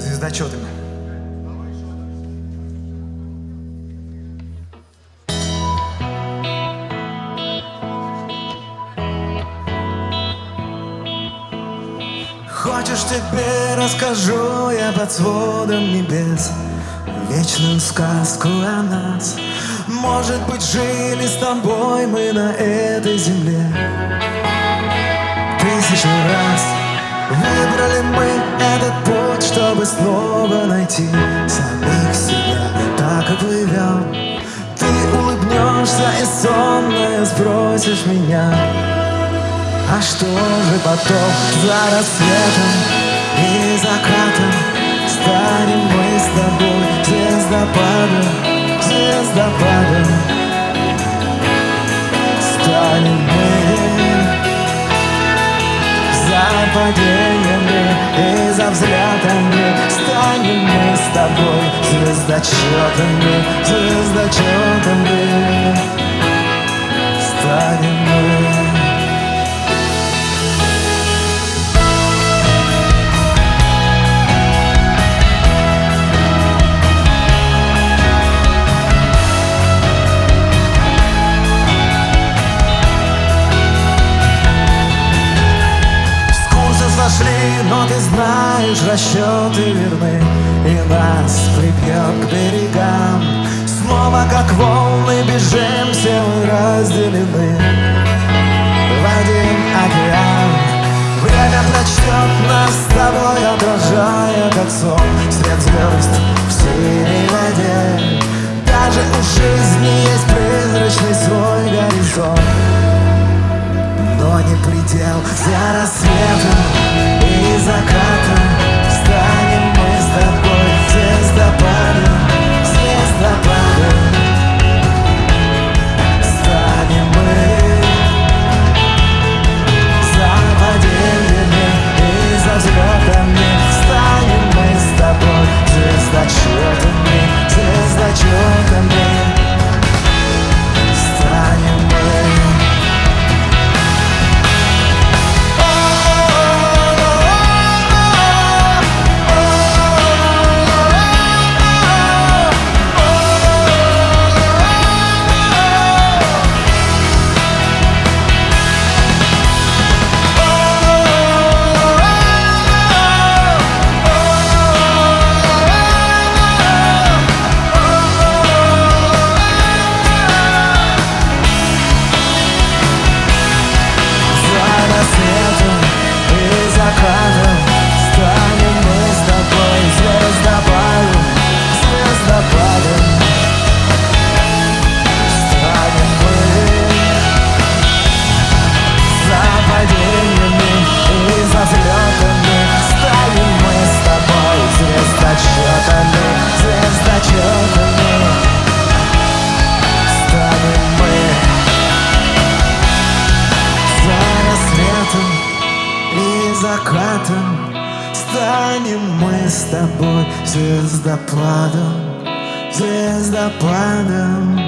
звездочетами. Хочешь тебе расскажу я под сводом небес Вечную сказку о нас Может быть жили с тобой мы на этой земле Тысячу раз Выбрали мы этот путь, чтобы снова найти самих себя. Так и плывем Ты улыбнешься и сонная спросишь меня. А что же потом за рассветом и закатом Станем мы с тобой звездопадом, звездопадом? Станем за падениями и за взлетами Станем мы с тобой звездочетами, звездочетами знаешь, расчеты верны И нас припьет к берегам. Снова как волны бежим, все мы разделены. В один океан. Время прочтет нас с тобой, отражая как сон. Свет звезд в синей воде. Даже у жизни есть призрачный свой горизонт. Но не предел за рассветом и закатом Станем мы с тобой звездопадом, звездопадом Станем мы. За падениями и за взлетами. Станем мы с тобой звездочетами, звездочетами закатом Станем мы с тобой звездопадом, звездопадом